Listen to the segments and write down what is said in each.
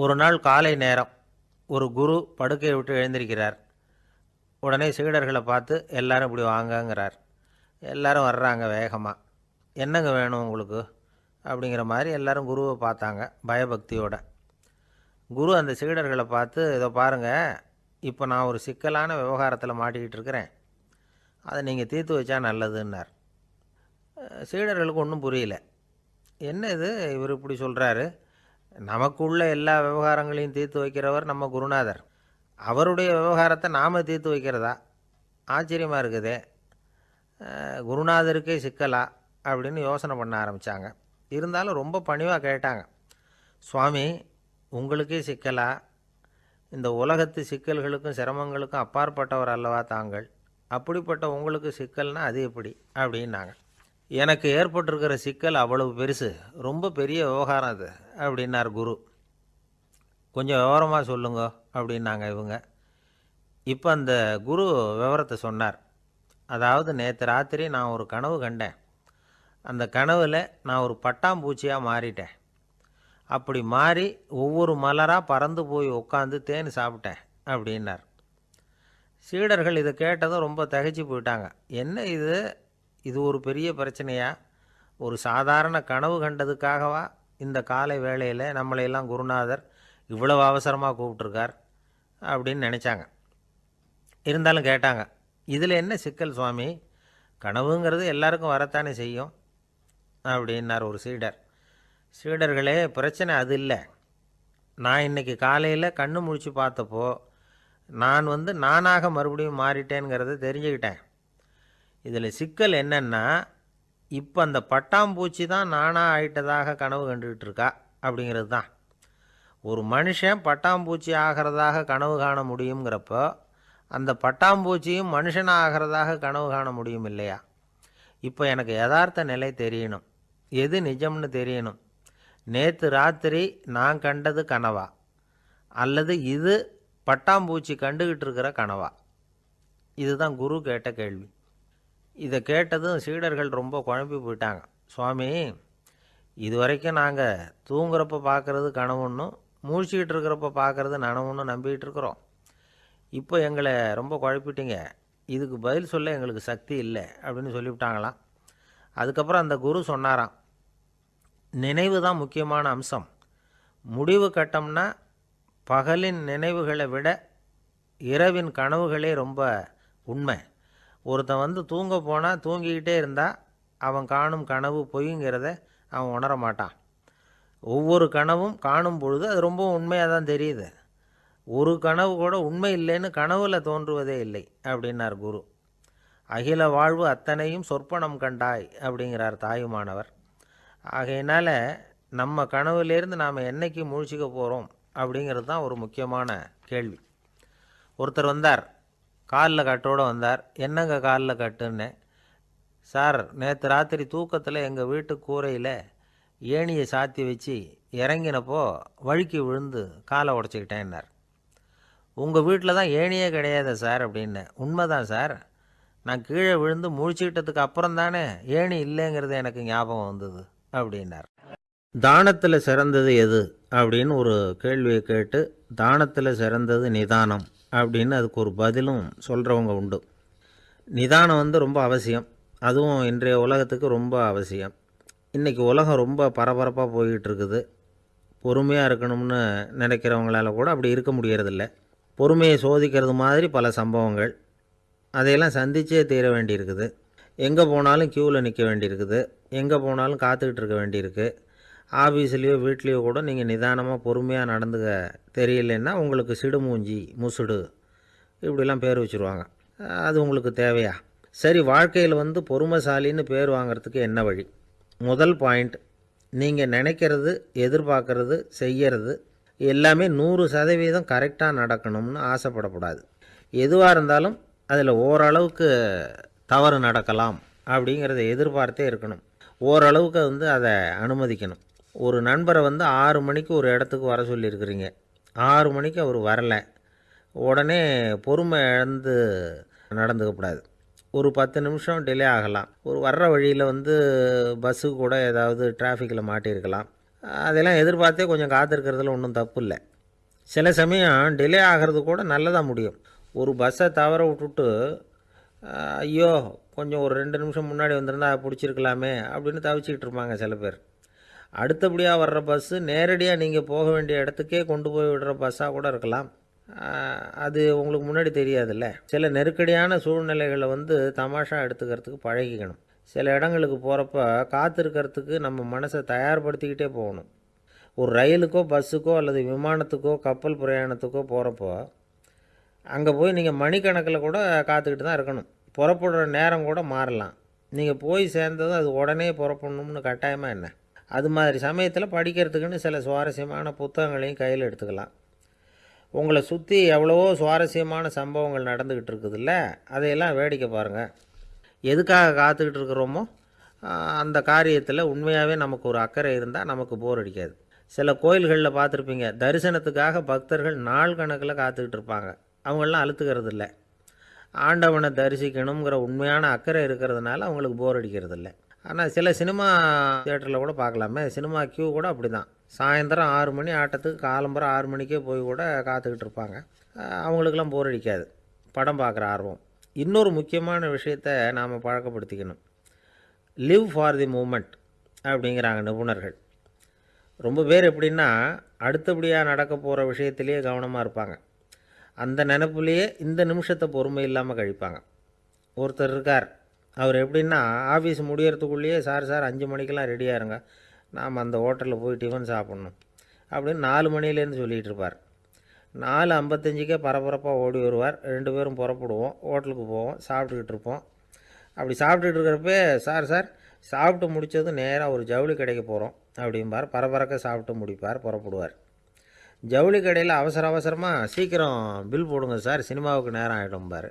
ஒரு நாள் காலை நேரம் ஒரு குரு படுக்கையை விட்டு எழுந்திருக்கிறார். உடனே சீடர்களை பார்த்து எல்லாரும் இப்படி வாங்கங்கிறார். எல்லாரும் வர்றாங்க வேகமாக என்னங்க வேணும் உங்களுக்கு? அப்படிங்கிற மாதிரி எல்லாரும் குருவை பார்த்தாங்க பயபக்தியோட. குரு அந்த சீடர்களை பார்த்து இதை பாருங்கள் இப்போ நான் ஒரு சிக்கலான விவகாரத்தில் மாட்டிக்கிட்டு இருக்கிறேன். அதை நீங்கள் தீர்த்து வச்சா நல்லதுன்னார். சீடர்களுக்கு ஒன்றும் புரியல. என்ன இது? இவர் இப்படி சொல்கிறாரு நமக்குள்ள எல்லா விவகாரங்களையும் தீர்த்து வைக்கிறவர் நம்ம குருநாதர். அவருடைய விவகாரத்தை நாம் தீர்த்து வைக்கிறதா? ஆச்சரியமாக இருக்குது. குருநாதருக்கே சிக்கலா? அப்படின்னு யோசனை பண்ண ஆரம்பித்தாங்க இருந்தாலும் ரொம்ப பணிவாக கேட்டாங்க. சுவாமி உங்களுக்கே சிக்கலா? இந்த உலகத்து சிக்கல்களுக்கும் சிரமங்களுக்கும் அப்பாற்பட்டவர் அல்லவா தாங்கள்? அப்படிப்பட்ட உங்களுக்கு சிக்கல்னா அது எப்படி? அப்படின்னாங்க. எனக்கு ஏற்பட்டிருக்கிற சிக்கல் அவ்வளவு பெருசு. ரொம்ப பெரிய விவகாரம் அது. அப்படின்னார் குரு. கொஞ்சம் விவரமாக சொல்லுங்க அப்படின்னாங்க இவங்க. இப்போ அந்த குரு விவரத்தை சொன்னார். அதாவது நேற்று ராத்திரி நான் ஒரு கனவு கண்டேன். அந்த கனவில் நான் ஒரு பட்டாம்பூச்சியாக மாறிட்டேன். அப்படி மாறி ஒவ்வொரு மலராக பறந்து போய் உட்காந்து தேன் சாப்பிட்டேன் அப்படின்னார். சீடர்கள் இதை கேட்டதும் ரொம்ப தகைச்சு போயிட்டாங்க. என்ன இது? இது ஒரு பெரிய பிரச்சனையா? ஒரு சாதாரண கனவு கண்டதுக்காகவா? இந்த காலை வேளையில் நம்மளையெல்லாம் குருநாதர் இவ்வளவு அவசரமாக கூப்பிட்ருக்கார் அப்படின்னு நினச்சாங்க. இருந்தாலும் கேட்டாங்க இதில் என்ன சிக்கல் சுவாமி? கனவுங்கிறது எல்லாருக்கும் வரத்தானே செய்யும்? அப்படின்னார் ஒரு சீடர். சீடர்களே பிரச்சனை அது இல்லை. நான் இன்னைக்கு காலையில் கண்ணு முழிச்சு பார்த்தப்போ நான் வந்து நானாக மறுபடியும் மாறிட்டேங்கிறத தெரிஞ்சுக்கிட்டேன். இதில் சிக்கல் என்னென்னா இப்போ அந்த பட்டாம்பூச்சி தான் நானாக ஆயிட்டதாக கனவு கண்டுகிட்டு இருக்கா அப்படிங்கிறது தான் ஒரு மனுஷன் பட்டாம்பூச்சி ஆகிறதாக கனவு காண முடியுங்கிறப்போ அந்த பட்டாம்பூச்சியும் மனுஷனாக ஆகிறதாக கனவு காண முடியும் இல்லையா? இப்போ எனக்கு யதார்த்த நிலை தெரியணும். எது நிஜம்னு தெரியணும். நேற்று ராத்திரி நான் கண்டது கனவா? அல்லது இது பட்டாம்பூச்சி கண்டுகிட்டு இருக்கிற கனவா? இதுதான் குரு கேட்ட கேள்வி. இதை கேட்டதும் சீடர்கள் ரொம்ப குழம்பி போயிட்டாங்க. சுவாமி இது வரைக்கும் நாங்கள் தூங்குறப்ப பார்க்குறது கனவுன்னும் மூழ்ச்சிக்கிட்டு இருக்கிறப்ப பார்க்குறது நனவுன்னு நம்பிக்கிட்டு இருக்கிறோம். இப்போ எங்களை ரொம்ப குழப்பிட்டீங்க. இதுக்கு பதில் சொல்ல எங்களுக்கு சக்தி இல்லை அப்படின்னு சொல்லிவிட்டாங்களாம். அதுக்கப்புறம் அந்த குரு சொன்னாராம். நினைவு தான் முக்கியமான அம்சம். முடிவு கட்டம்னா பகலின் நினைவுகளை விட இரவின் கனவுகளே ரொம்ப உண்மை. ஒருத்தன் வந்து தூங்க போனால் தூங்கிக்கிட்டே இருந்தால் அவன் காணும் கனவு பொய்ங்கிறத அவன் உணர மாட்டான். ஒவ்வொரு கனவும் காணும் பொழுது அது ரொம்ப உண்மையாக தான் தெரியுது. ஒரு கனவு கூட உண்மை இல்லைன்னு கனவில் தோன்றுவதே இல்லை அப்படின்னார் குரு. அகில வாழ்வு அத்தனையும் சொற்பனம் கண்டாய் அப்படிங்கிறார் தாயுமானவர். ஆகையினால் நம்ம கனவுலேருந்து நாம் என்னைக்கு முழிச்சிக்க போகிறோம் அப்படிங்கிறது தான் ஒரு முக்கியமான கேள்வி. ஒருத்தர் வந்தார் காலில் கட்டோடு வந்தார். என்னங்க காலில் கட்டுன்னு? சார் நேற்று ராத்திரி தூக்கத்தில் எங்கள் வீட்டு கூரையில் ஏணியை சாத்தி வச்சு இறங்கினப்போ வழுக்கி விழுந்து காலை உடச்சிக்கிட்டேன்னார் உங்கள் வீட்டில் தான் ஏணியே கிடையாது சார் அப்படின்னு. உண்மைதான் சார். நான் கீழே விழுந்து முழிச்சுக்கிட்டதுக்கு அப்புறம் தானே ஏணி இல்லைங்கிறது எனக்கு ஞாபகம் வந்தது அப்படின்னார். தானத்தில் சிறந்தது எது? அப்படின்னு ஒரு கேள்வியை கேட்டு தானத்தில் சிறந்தது நிதானம் அப்படின்னு அதுக்கு ஒரு பதிலும் சொல்கிறவங்க உண்டு. நிதானம் வந்து ரொம்ப அவசியம். அதுவும் இன்றைய உலகத்துக்கு ரொம்ப அவசியம். இன்றைக்கி உலகம் ரொம்ப பரபரப்பாக போய்கிட்டு இருக்குது பொறுமையாக இருக்கணும்னு நினைக்கிறவங்களால கூட அப்படி இருக்க முடியறதில்ல. பொறுமையை சோதிக்கிறது மாதிரி பல சம்பவங்கள். அதையெல்லாம் சந்திச்சே தீர வேண்டியிருக்குது. எங்கே போனாலும் க்யூவில் நிற்க வேண்டியிருக்குது. எங்கே போனாலும் காத்துக்கிட்டு இருக்க வேண்டியிருக்கு. ஆஃபீஸ்லேயோ வீட்லேயோ கூட நீங்கள் நிதானமாக பொறுமையாக நடந்துக்க தெரியலன்னா உங்களுக்கு சிடுமூஞ்சி முசுடு இப்படிலாம் பேர் வச்சுருவாங்க. அது உங்களுக்கு தேவையா? சரி வாழ்க்கையில் வந்து பொறுமைசாலின்னு பேர் வாங்குறதுக்கு என்ன வழி? முதல் பாயிண்ட் நீங்கள் நினைக்கிறது எதிர்பார்க்கறது செய்கிறது எல்லாமே நூறு சதவீதம் கரெக்டாக நடக்கணும்னு ஆசைப்படக்கூடாது. எதுவாக இருந்தாலும் அதில் ஓரளவுக்கு தவறு நடக்கலாம் அப்படிங்கிறத எதிர்பார்த்தே இருக்கணும். ஓரளவுக்கு வந்து அதை அனுமதிக்கணும். ஒரு நண்பரை வந்து ஆறு மணிக்கு ஒரு இடத்துக்கு வர சொல்லியிருக்கிறீங்க. ஆறு மணிக்கு அவர் வரலை. உடனே பொறுமை இழந்து நடந்துக்கக்கூடாது ஒரு பத்து நிமிஷம் டிலே ஆகலாம். ஒரு வர்ற வழியில் வந்து பஸ்ஸு கூட ஏதாவது டிராஃபிக்கில் மாட்டியிருக்கலாம். அதெல்லாம் எதிர்பார்த்தே கொஞ்சம் காத்திருக்கிறதுல ஒன்றும் தப்பு இல்லை. சில சமயம் டிலே ஆகிறது கூட நல்லதாக முடியும். ஒரு பஸ்ஸை தவற விட்டுட்டு ஐயோ கொஞ்சம் ஒரு ரெண்டு நிமிஷம் முன்னாடி வந்திருந்தா பிடிச்சிருக்கலாமே அப்படின்னு தவிச்சிக்கிட்டு இருப்பாங்க சில பேர். அடுத்தபடியாக வர்ற பஸ்ஸு நேரடியாக நீங்கள் போக வேண்டிய இடத்துக்கே கொண்டு போய் விடுற பஸ்ஸாக கூட இருக்கலாம். அது உங்களுக்கு முன்னாடி தெரியாதுல்ல. சில நெருக்கடியான சூழ்நிலைகளை வந்து தமாஷா எடுத்துக்கிறதுக்கு பழகிக்கணும். சில இடங்களுக்கு போகிறப்ப காத்திருக்கிறதுக்கு நம்ம மனசை தயார்படுத்திக்கிட்டே போகணும். ஒரு ரயிலுக்கோ பஸ்ஸுக்கோ அல்லது விமானத்துக்கோ கப்பல் பிரயாணத்துக்கோ போகிறப்போ அங்கே போய் நீங்கள் மணிக்கணக்கில் கூட காத்துக்கிட்டு தான் இருக்கணும். புறப்படுற நேரம் கூட மாறலாம். நீங்கள் போய் சேர்ந்ததும் அது உடனே புறப்படணும்னு கட்டாயமாக என்ன? அது மாதிரி சமயத்தில் படிக்கிறதுக்குன்னு சில சுவாரஸ்யமான புத்தகங்களையும் கையில் எடுத்துக்கலாம். உங்களை சுற்றி எவ்வளவோ சுவாரஸ்யமான சம்பவங்கள் நடந்துக்கிட்டு இருக்குதுல்ல? அதையெல்லாம் வேடிக்கை பாருங்கள் எதுக்காக காத்துக்கிட்டு இருக்கிறோமோ அந்த காரியத்தில் உண்மையாகவே நமக்கு ஒரு அக்கறை இருந்தால் நமக்கு போர் அடிக்காது. சில கோயில்களில் பார்த்துருப்பீங்க தரிசனத்துக்காக பக்தர்கள் நாள் கணக்கில் காத்துக்கிட்டு இருப்பாங்க. அவங்களாம் அழுத்துக்கிறது இல்லை ஆண்டவனை தரிசிக்கணுங்கிற உண்மையான அக்கறை இருக்கிறதுனால அவங்களுக்கு போர் அடிக்கிறது இல்லை ஆனால் சில சினிமா தியேட்டரில் கூட பார்க்கலாமே. சினிமா கியூ கூட அப்படி தான் சாயந்தரம் ஆறு மணி ஆட்டத்துக்கு காலம்பரம் ஆறு மணிக்கே போய் கூட காத்துக்கிட்டு இருப்பாங்க. அவங்களுக்கெல்லாம் போர் அடிக்காது. படம் பார்க்குற ஆர்வம். இன்னொரு முக்கியமான விஷயத்தை நாம் பழக்கப்படுத்திக்கணும். லிவ் ஃபார் தி மூமெண்ட் அப்படிங்கிறாங்க நிபுணர்கள். ரொம்ப பேர் எப்படின்னா அடுத்தபடியாக நடக்க போகிற விஷயத்திலேயே கவனமாக இருப்பாங்க. அந்த நினப்புலேயே இந்த நிமிஷத்தை பொறுமை இல்லாமல் கழிப்பாங்க. ஒருத்தர் இருக்கார். அவர் எப்படின்னா ஆஃபீஸ் முடியறதுக்குள்ளேயே சார் சார் அஞ்சு மணிக்கெல்லாம் ரெடியாக இருங்க நாம் அந்த ஹோட்டலில் போய் டிஃபன் சாப்பிட்ணும். அப்படின்னு நாலு மணிலேருந்து சொல்லிகிட்டு இருப்பார். நாலு ஐம்பத்தஞ்சுக்கே பரபரப்பாக ஓடி வருவார். ரெண்டு பேரும் புறப்படுவோம். ஹோட்டலுக்கு போவோம். சாப்பிட்டுக்கிட்டு இருப்போம். அப்படி சாப்பிட்டுட்டு இருக்கிறப்ப சார் சார் சாப்பிட்டு முடித்ததும் நேராக ஒரு ஜவுளி கடைக்கு போகிறோம் அப்படிம்பார். பரபரக்க சாப்பிட்டு முடிப்பார் புறப்படுவார். ஜவுளி கடையில் அவசர அவசரமாக சீக்கிரம் பில் போடுங்க சார். சினிமாவுக்கு நேரம் ஆகிடும்பார்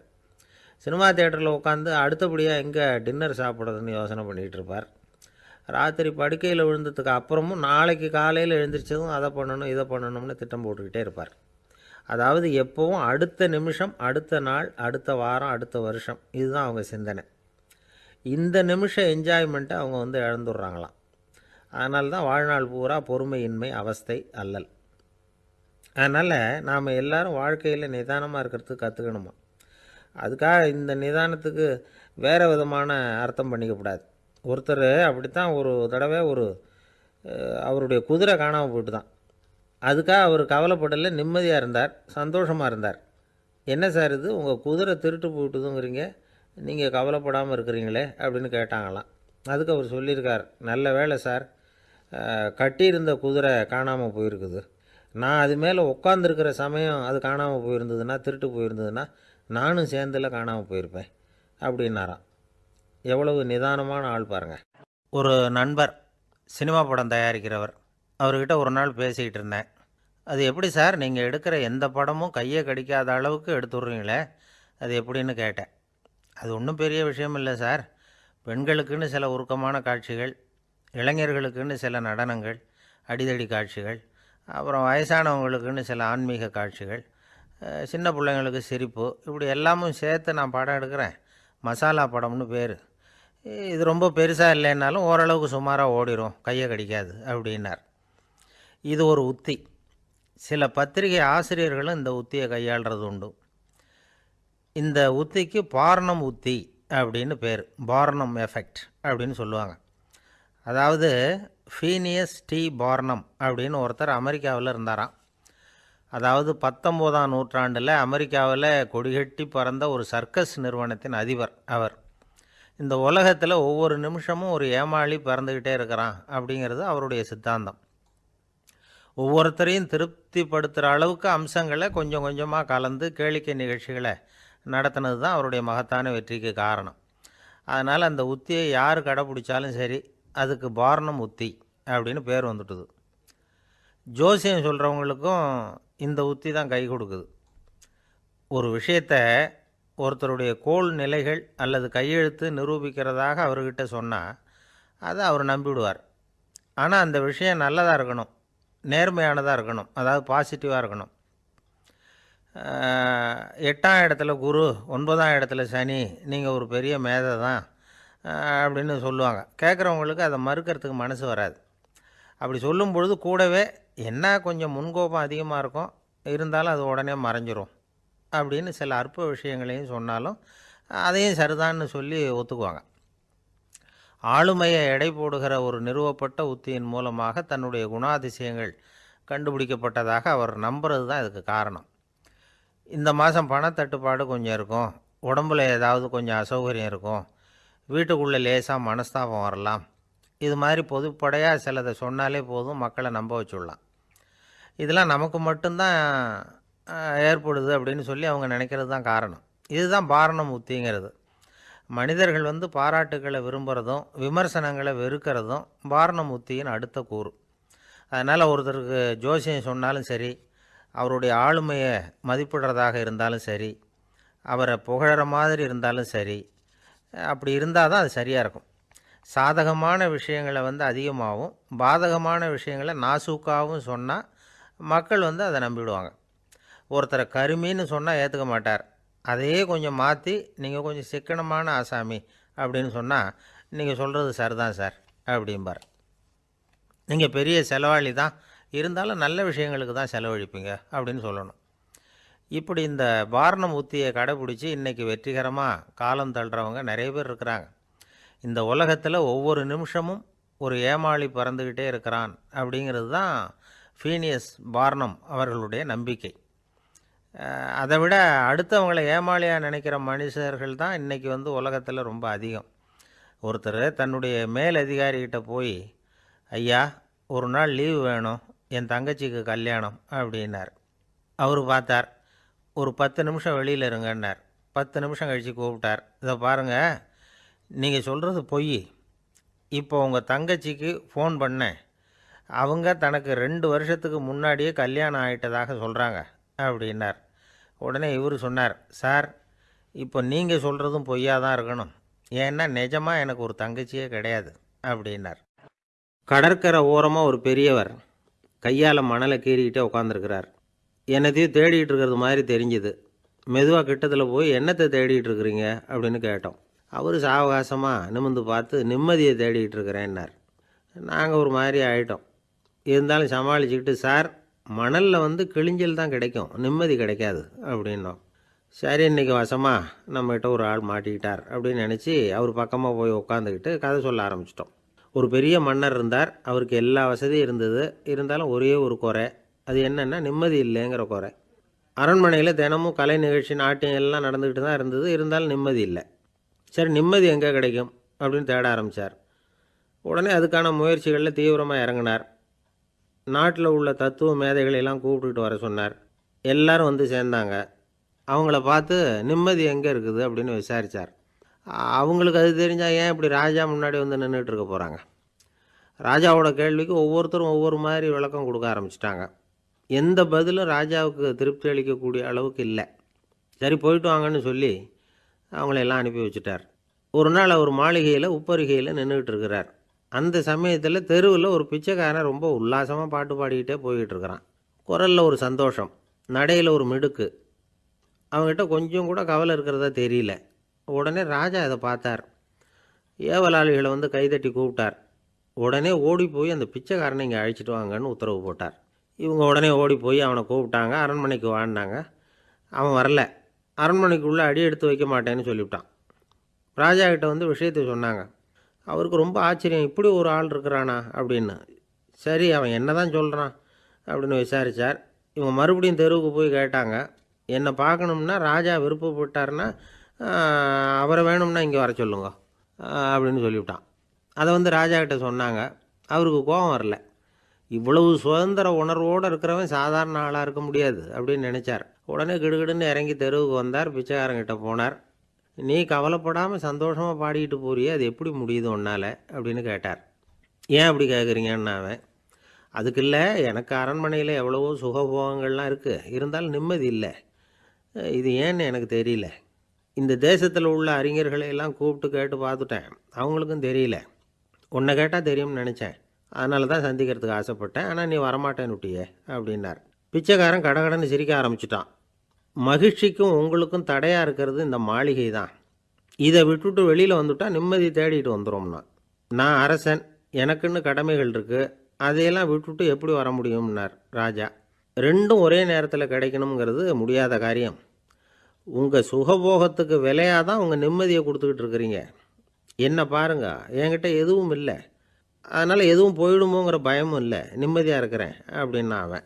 சினிமா தேட்டரில் உட்காந்து அடுத்தபடியாக எங்கே டின்னர் சாப்பிட்றதுன்னு யோசனை பண்ணிகிட்டு இருப்பார். ராத்திரி படுக்கையில் விழுந்ததுக்கு அப்புறமும் நாளைக்கு காலையில் எழுந்திரிச்சதும் அதை பண்ணணும் இதை பண்ணணும்னு திட்டம் போட்டுக்கிட்டே இருப்பார். அதாவது எப்போவும் அடுத்த நிமிஷம் அடுத்த நாள் அடுத்த வாரம் அடுத்த வருஷம் இதுதான் அவங்க சிந்தனை. இந்த நிமிஷம் என்ஜாய்மெண்ட்டை அவங்க வந்து இழந்துடுறாங்களாம். அதனால தான் வாழ்நாள் பூரா பொறுமையின்மை அவஸ்தை அல்லல். அதனால் நாம் எல்லாரும் வாழ்க்கையில் நிதானமாக இருக்கிறதுக்கு கற்றுக்கணுமா? அதுக்காக இந்த நிதானத்துக்கு வேறு விதமான அர்த்தம் பண்ணிக்கக்கூடாது. ஒருத்தர் அப்படித்தான் ஒரு தடவை ஒரு அவருடைய குதிரை காணாமல் போயிட்டு தான் அதுக்காக அவர் கவலைப்படலை நிம்மதியாக இருந்தார் சந்தோஷமாக இருந்தார். என்ன சார் இது? உங்கள் குதிரை திருட்டு போயிட்டுதுங்கிறீங்க. நீங்கள் கவலைப்படாமல் இருக்கிறீங்களே அப்படின்னு கேட்டாங்களாம். அதுக்கு அவர் சொல்லியிருக்கார் நல்ல வேலை சார் கட்டியிருந்த குதிரை காணாமல் போயிருக்குது. நான் அது மேலே உட்காந்துருக்கிற சமயம் அது காணாமல் போயிருந்ததுன்னா திருட்டு போயிருந்ததுன்னா நானும் சேர்ந்துல காணாமல் போயிருப்பேன் அப்படின்னாராம். எவ்வளவு நிதானமான ஆள் பாருங்கள் ஒரு நண்பர் சினிமா படம் தயாரிக்கிறவர். அவர்கிட்ட ஒரு நாள் பேசிக்கிட்டு இருந்தேன். அது எப்படி சார்? நீங்கள் எடுக்கிற எந்த படமும் கையை கடிக்காத அளவுக்கு எடுத்துடுறீங்களே? அது எப்படின்னு கேட்டேன். அது ஒன்றும் பெரிய விஷயம் இல்லை சார். பெண்களுக்குன்னு சில உருக்கமான காட்சிகள் இளைஞர்களுக்குன்னு சில நடனங்கள் அடிதடி காட்சிகள் அப்புறம் வயசானவங்களுக்குன்னு சில ஆன்மீக காட்சிகள் சின்ன பிள்ளைங்களுக்கு சிரிப்பு இப்படி எல்லாமும் சேர்த்து நான் படம் எடுக்கிறேன். மசாலா படம்னு பேர். இது ரொம்ப பெருசாக இல்லைன்னாலும் ஓரளவுக்கு சுமாராக ஓடிரும் கையை கடிக்காது அப்படின்னார். இது ஒரு உத்தி. சில பத்திரிகை ஆசிரியர்களும் இந்த உத்தியை கையாளுறது உண்டு. இந்த உத்திக்கு பார்னம் உத்தி அப்படின்னு பேர் பார்னம் எஃபெக்ட் அப்படின்னு சொல்லுவாங்க. அதாவது ஃபீனியஸ் டி பார்னம் அப்படின்னு ஒருத்தர் அமெரிக்காவில் இருந்தாராம். அதாவது பத்தொம்போதாம் நூற்றாண்டில் அமெரிக்காவில் கொடிகட்டி பறந்த ஒரு சர்க்கஸ் நிறுவனத்தின் அதிபர் அவர். இந்த உலகத்தில் ஒவ்வொரு நிமிஷமும் ஒரு ஏமாளி பறந்துக்கிட்டே இருக்கிறான் அப்படிங்கிறது அவருடைய சித்தாந்தம். ஒவ்வொருத்தரையும் திருப்திப்படுத்துகிற அளவுக்கு அம்சங்களை கொஞ்சம் கொஞ்சமாக கலந்து கேளிக்கை நிகழ்ச்சிகளை நடத்தினது தான் அவருடைய மகத்தான வெற்றிக்கு காரணம். அதனால் அந்த உத்தியை யார் கடைப்பிடிச்சாலும் சரி அதுக்கு பாரணம் உத்தி அப்படின்னு பேர் வந்துட்டுது. ஜோசியம் சொல்கிறவங்களுக்கும் இந்த உத்தி தான் கை கொடுக்குது. ஒரு விஷயத்தை ஒருத்தருடைய கோல் நிலைகள் அல்லது கையெழுத்து நிரூபிக்கிறதாக அவர்கிட்ட சொன்னால் அதை அவர் நம்பிவிடுவார். ஆனால் அந்த விஷயம் நல்லதாக இருக்கணும் நேர்மையானதாக இருக்கணும் அதாவது பாசிட்டிவாக இருக்கணும். எட்டாம் இடத்துல குரு ஒன்பதாம் இடத்துல சனி நீங்கள் ஒரு பெரிய மேதை தான். அப்படின்னு சொல்லுவாங்க. கேட்குறவங்களுக்கு அதை மறுக்கிறதுக்கு மனசு வராது. அப்படி சொல்லும் பொழுது கூடவே என்ன கொஞ்சம் முன்கோபம் அதிகமாக இருக்கும் இருந்தாலும் அது உடனே மறைஞ்சிரும் அப்படின்னு சில அற்ப விஷயங்களையும் சொன்னாலும் அதையும் சரிதான்னு சொல்லி ஒத்துக்குவாங்க. ஆளுமையை எடை போடுகிற ஒரு நிறுவப்பட்ட உத்தியின் மூலமாக தன்னுடைய குணாதிசயங்கள் கண்டுபிடிக்கப்பட்டதாக அவர் நம்புறது தான் இதுக்கு காரணம். இந்த மாதம் பணத்தட்டுப்பாடு கொஞ்சம் இருக்கும் உடம்புல ஏதாவது கொஞ்சம் அசௌகரியம் இருக்கும் வீட்டுக்குள்ளே லேசாக மனஸ்தாபம் வரலாம். இது மாதிரி பொதுப்படையாக சிலதை சொன்னாலே போதும் மக்களை நம்ப வச்சுடலாம். இதெல்லாம் நமக்கு மட்டும்தான் ஏற்படுது அப்படின்னு சொல்லி அவங்க நினைக்கிறது தான் காரணம். இதுதான் பாரணம் உத்திங்கிறது மனிதர்கள் வந்து பாராட்டுகளை விரும்புகிறதும் விமர்சனங்களை வெறுக்கிறதும் பாரணம் உத்தியின் அடுத்த கூறு. அதனால் ஒருத்தருக்கு ஜோசியம் சொன்னாலும் சரி அவருடைய ஆளுமையை மதிப்பிடுறதாக இருந்தாலும் சரி அவரை புகழற மாதிரி இருந்தாலும் சரி அப்படி இருந்தால் தான் அது சரியாக இருக்கும். சாதகமான விஷயங்களை வந்து அதிகமாகவும் பாதகமான விஷயங்களை நாசூக்காகவும் சொன்னால் மக்கள் வந்து அதை நம்பிவிடுவாங்க ஒருத்தரை கருமின்னு சொன்னால் ஏற்றுக்க மாட்டார். அதையே கொஞ்சம் மாற்றி நீங்கள் கொஞ்சம் சிக்கனமான ஆசாமி அப்படின்னு சொன்னால் நீங்கள் சொல்கிறது சரிதான் சார் அப்படிம்பார். நீங்கள் பெரிய செலவாளி தான். இருந்தாலும் நல்ல விஷயங்களுக்கு தான் செலவழிப்பீங்க அப்படின்னு சொல்லணும். இப்படி இந்த பாரணம் உத்தியை கடைபிடிச்சி இன்றைக்கி வெற்றிகரமாக காலம் தள்ளுறவங்க நிறைய பேர் இருக்கிறாங்க. இந்த உலகத்தில் ஒவ்வொரு நிமிஷமும் ஒரு ஏமாளி பறந்துக்கிட்டே இருக்கிறான் அப்படிங்கிறது தான் ஃபீனியஸ் வாரணம் அவர்களுடைய நம்பிக்கை. அதை விட அடுத்தவங்களை ஏமாளியாக நினைக்கிற மனுஷர்கள் தான் இன்றைக்கி வந்து உலகத்தில் ரொம்ப அதிகம். ஒருத்தர் தன்னுடைய மேல் அதிகாரிகிட்ட போய் ஐயா ஒரு நாள் லீவு வேணும் என் தங்கச்சிக்கு கல்யாணம் அப்படின்னார். அவர் பார்த்தார் ஒரு பத்து நிமிஷம் வெளியில் இருங்கன்னார். பத்து நிமிஷம் கழித்து கூப்பிட்டார். இதை பாருங்கள் நீங்கள் சொல்கிறது பொய். இப்போ உங்கள் தங்கச்சிக்கு ஃபோன் பண்ணேன். அவங்க தனக்கு ரெண்டு வருஷத்துக்கு முன்னாடியே கல்யாணம் ஆகிட்டதாக சொல்கிறாங்க அப்படின்னார். உடனே இவர் சொன்னார் சார் இப்போ நீங்கள் சொல்கிறதும் பொய்யாக தான் இருக்கணும். ஏன்னா நிஜமாக எனக்கு ஒரு தங்கச்சியே கிடையாது அப்படின்னார். கடற்கரை ஓரமாக ஒரு பெரியவர் கையால் மணலை கீறிக்கிட்டே உட்காந்துருக்கிறார் என்னத்தையும் தேடிட்டு இருக்கிறது மாதிரி தெரிஞ்சுது. மெதுவாக கிட்டத்தில் போய் என்னத்தை தேடிட்டு இருக்கிறீங்க? அப்படின்னு கேட்டோம். அவர் சாவகாசமாக நிமிந்து பார்த்து நிம்மதியை தேடிட்டு இருக்கிறேன்னார். நாங்கள் ஒரு மாதிரி ஆகிட்டோம் இருந்தாலும் சமாளிச்சுக்கிட்டு சார் மணலில் வந்து கிழிஞ்சல் தான் கிடைக்கும். நிம்மதி கிடைக்காது. அப்படின்னோம். சரி இன்னைக்கு வசமாக நம்மகிட்ட ஒரு ஆள் மாட்டிக்கிட்டார். அப்படின்னு நினச்சி அவர் பக்கமாக போய் உட்காந்துக்கிட்டு கதை சொல்ல ஆரம்பிச்சிட்டோம். ஒரு பெரிய மன்னர் இருந்தார். அவருக்கு எல்லா வசதியும் இருந்தது. இருந்தாலும் ஒரே ஒரு குறை. அது என்னென்னா நிம்மதி இல்லைங்கிற குறை. அரண்மனையில் தினமும் கலை நிகழ்ச்சி நாட்டியம் எல்லாம் நடந்துக்கிட்டு தான் இருந்தது. இருந்தாலும் நிம்மதி இல்லை. சரி நிம்மதி எங்கே கிடைக்கும் அப்படின்னு தேட ஆரம்பித்தார் உடனே அதுக்கான முயற்சிகளில் தீவிரமாக இறங்கினார். நாட்டில் உள்ள தத்துவ மேதைகளை எல்லாம் கூப்பிட்டுட்டு வர சொன்னார். எல்லாரும் வந்து சேர்ந்தாங்க. அவங்கள பார்த்து நிம்மதி எங்கே இருக்குது? அப்படின்னு விசாரித்தார் அவங்களுக்கு அது தெரிஞ்சால் ஏன் இப்படி ராஜா முன்னாடி வந்து நின்றுட்டு இருக்க போகிறாங்க ராஜாவோட கேள்விக்கு ஒவ்வொருத்தரும் ஒவ்வொரு மாதிரி விளக்கம் கொடுக்க ஆரம்பிச்சிட்டாங்க. எந்த பதிலும் ராஜாவுக்கு திருப்தி அளிக்கக்கூடிய அளவுக்கு இல்லை. சரி போயிட்டு வாங்கன்னு சொல்லி அவங்கள எல்லாம் அனுப்பி வச்சுட்டார். ஒரு நாள் அவர் மாளிகையில் உப்பருகையில் நின்றுக்கிட்டு இருக்கிறார். அந்த சமயத்தில் தெருவில் ஒரு பிச்சைக்காரன் ரொம்ப உல்லாசமாக பாட்டு பாடிக்கிட்டே போய்கிட்டு இருக்கிறான். குரலில் ஒரு சந்தோஷம் நடையில் ஒரு மிடுக்கு. அவங்ககிட்ட கொஞ்சம் கூட கவலை இருக்கிறதா தெரியல. உடனே ராஜா அதை பார்த்தார். ஏவலாளிகளை வந்து கைதட்டி கூப்பிட்டார். உடனே ஓடி போய் அந்த பிச்சைக்காரனை இங்கே அழைச்சிட்டு வாங்கன்னு உத்தரவு போட்டார். இவங்க உடனே ஓடி போய் அவனை கூப்பிட்டாங்க. அரண்மனைக்கு வாழ்ந்தாங்க அவன் வரல. அரண்மனைக்குள்ளே அடி எடுத்து வைக்க மாட்டேன்னு சொல்லிவிட்டான். ராஜா கிட்ட வந்து விஷயத்தை சொன்னாங்க. அவருக்கு ரொம்ப ஆச்சரியம். இப்படி ஒரு ஆள் இருக்கிறானா அப்படின்னு. சரி அவன் என்ன தான் சொல்கிறான் அப்படின்னு விசாரித்தார் இவன் மறுபடியும் தெருவுக்கு போய் கேட்டாங்க. என்னை பார்க்கணும்னா ராஜா விருப்பப்பட்டாருன்னா அவரை வேணும்னா இங்கே வர சொல்லுங்க அப்படின்னு சொல்லிவிட்டான். அதை வந்து ராஜா கிட்ட சொன்னாங்க. அவருக்கு கோபம் வரல. இவ்வளவு சுதந்திர உணர்வோடு இருக்கிறவன் சாதாரண ஆளாக இருக்க முடியாது அப்படின்னு நினச்சார். உடனே கிடுகிடுன்னு இறங்கி தெருவுக்கு வந்தார் பிச்சைக்காரங்கிட்ட போனார். நீ கவலைப்படாமல் சந்தோஷமாக பாடிக்கிட்டு போறியே அது எப்படி முடியுது உன்னால்? அப்படின்னு கேட்டார். ஏன் அப்படி கேட்குறீங்கன்னு அவன் அதுக்கு இல்லை எனக்கு அரண்மனையில் எவ்வளவோ சுகபோகங்கள்லாம் இருக்குது இருந்தாலும் நிம்மதி இல்லை. இது ஏன்னு எனக்கு தெரியல. இந்த தேசத்தில் உள்ள அறிஞர்களை எல்லாம் கூப்பிட்டு கேட்டு பார்த்துட்டேன் அவங்களுக்கும் தெரியல. உன்னை கேட்டால் தெரியும்னு நினச்சேன். அதனால தான் சந்திக்கிறதுக்கு ஆசைப்பட்டேன். ஆனால் நீ வரமாட்டேன்னு விட்டியே அப்படின்னார். பிச்சைக்காரன் கடகடன்னு சிரிக்க ஆரம்பிச்சிட்டான். மகிழ்ச்சிக்கும் உங்களுக்கும் தடையாக இருக்கிறது இந்த மாளிகை தான். இதை விட்டுட்டு வெளியில் வந்துட்டால் நிம்மதி தேடிட்டு வந்துடும்னா நான் அரசன் எனக்குன்னு கடமைகள் இருக்குது அதையெல்லாம் விட்டுட்டு எப்படி வர முடியும்னார் ராஜா. ரெண்டும் ஒரே நேரத்தில் கிடைக்கணுங்கிறது முடியாத காரியம். உங்கள் சுகபோகத்துக்கு விலையாக தான் உங்கள் நிம்மதியை கொடுத்துக்கிட்டு இருக்கிறீங்க. என்ன பாருங்க என்கிட்ட எதுவும் இல்லை. அதனால் எதுவும் போயிடுமோங்கிற பயமும் இல்லை. நிம்மதியாக இருக்கிறேன் அப்படின்னா அவன்.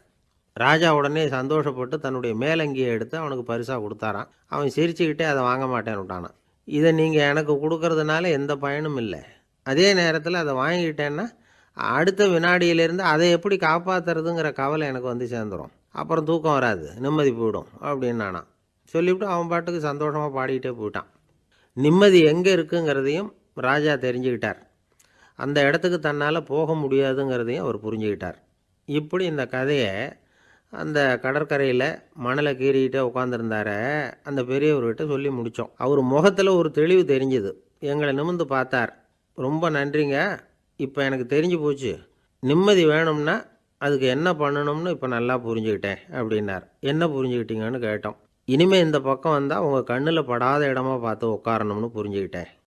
ராஜா உடனே சந்தோஷப்பட்டு தன்னுடைய மேலங்கியை எடுத்து அவனுக்கு பரிசாக கொடுத்தாரான் அவன் சிரிச்சுக்கிட்டே அதை வாங்க மாட்டேன்னு விட்டானான் இதை நீங்கள் எனக்கு கொடுக்கறதுனால எந்த பயனும் இல்லை. அதே நேரத்தில் அதை வாங்கிக்கிட்டேன்னா அடுத்த வினாடியிலேருந்து அதை எப்படி காப்பாற்றுறதுங்கிற கவலை எனக்கு வந்து சேர்ந்துடும் அப்புறம் தூக்கம் வராது. நிம்மதி போயிடும் அப்படின்னானான் சொல்லிவிட்டு அவன் பாட்டுக்கு சந்தோஷமாக பாடிக்கிட்டே போயிட்டான். நிம்மதி எங்கே இருக்குங்கிறதையும் ராஜா தெரிஞ்சுக்கிட்டார். அந்த இடத்துக்கு தன்னால் போக முடியாதுங்கிறதையும் அவர் புரிஞ்சுக்கிட்டார். இப்படி இந்த கதையை அந்த கடற்கரையில் மணலை கீறிக்கிட்டே உட்காந்துருந்தார அந்த பெரியவர்கிட்ட சொல்லி முடித்தோம் அவர் முகத்தில் ஒரு தெளிவு தெரிஞ்சுது. எங்களை நிமிர்ந்து பார்த்தார். ரொம்ப நன்றிங்க. இப்போ எனக்கு தெரிஞ்சு போச்சு. நிம்மதி வேணும்னா அதுக்கு என்ன பண்ணணும்னு இப்போ நல்லா புரிஞ்சுக்கிட்டேன் அப்படின்னார். என்ன புரிஞ்சுக்கிட்டீங்கன்னு கேட்டோம். இனிமேல் இந்த பக்கம் வந்தால் உங்கள் கண்ணில் படாத இடமா பார்த்து உட்காரணும்னு புரிஞ்சுக்கிட்டேன்.